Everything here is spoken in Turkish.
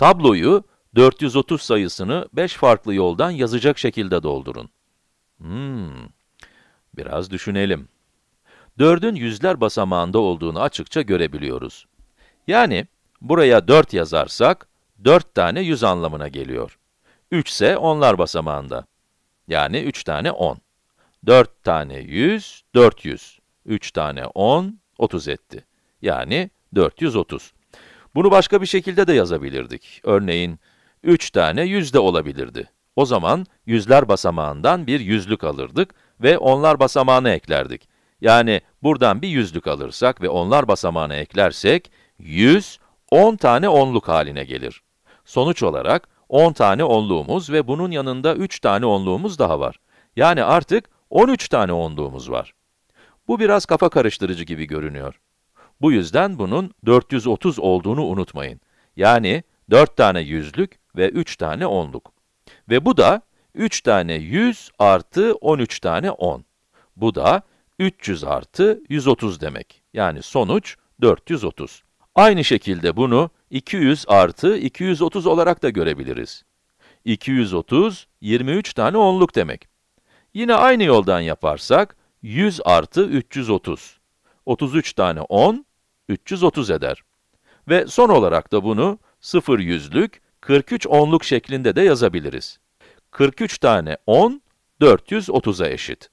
Tabloyu 430 sayısını 5 farklı yoldan yazacak şekilde doldurun. Hmm, biraz düşünelim. 4'ün yüzler basamağında olduğunu açıkça görebiliyoruz. Yani, buraya 4 yazarsak, 4 tane 100 anlamına geliyor. 3 ise onlar basamağında. Yani 3 tane 10. 4 tane 100, 400. 3 tane 10, 30 etti. Yani 430. Bunu başka bir şekilde de yazabilirdik. Örneğin, 3 tane 100 de olabilirdi. O zaman, yüzler basamağından bir yüzlük alırdık ve onlar basamağına eklerdik. Yani buradan bir yüzlük alırsak ve onlar basamağına eklersek, 100, 10 tane onluk haline gelir. Sonuç olarak, 10 tane onluğumuz ve bunun yanında 3 tane onluğumuz daha var. Yani artık 13 tane onluğumuz var. Bu biraz kafa karıştırıcı gibi görünüyor. Bu yüzden bunun 430 olduğunu unutmayın. Yani 4 tane yüzlük ve 3 tane onluk. Ve bu da 3 tane 100 artı 13 tane 10. Bu da 300 artı 130 demek. Yani sonuç 430. Aynı şekilde bunu 200 artı 230 olarak da görebiliriz. 230, 23 tane onluk demek. Yine aynı yoldan yaparsak, 100 artı 330. 33 tane 10, 330 eder. Ve son olarak da bunu 0 yüzlük, 43 onluk şeklinde de yazabiliriz. 43 tane 10, 430'a eşit.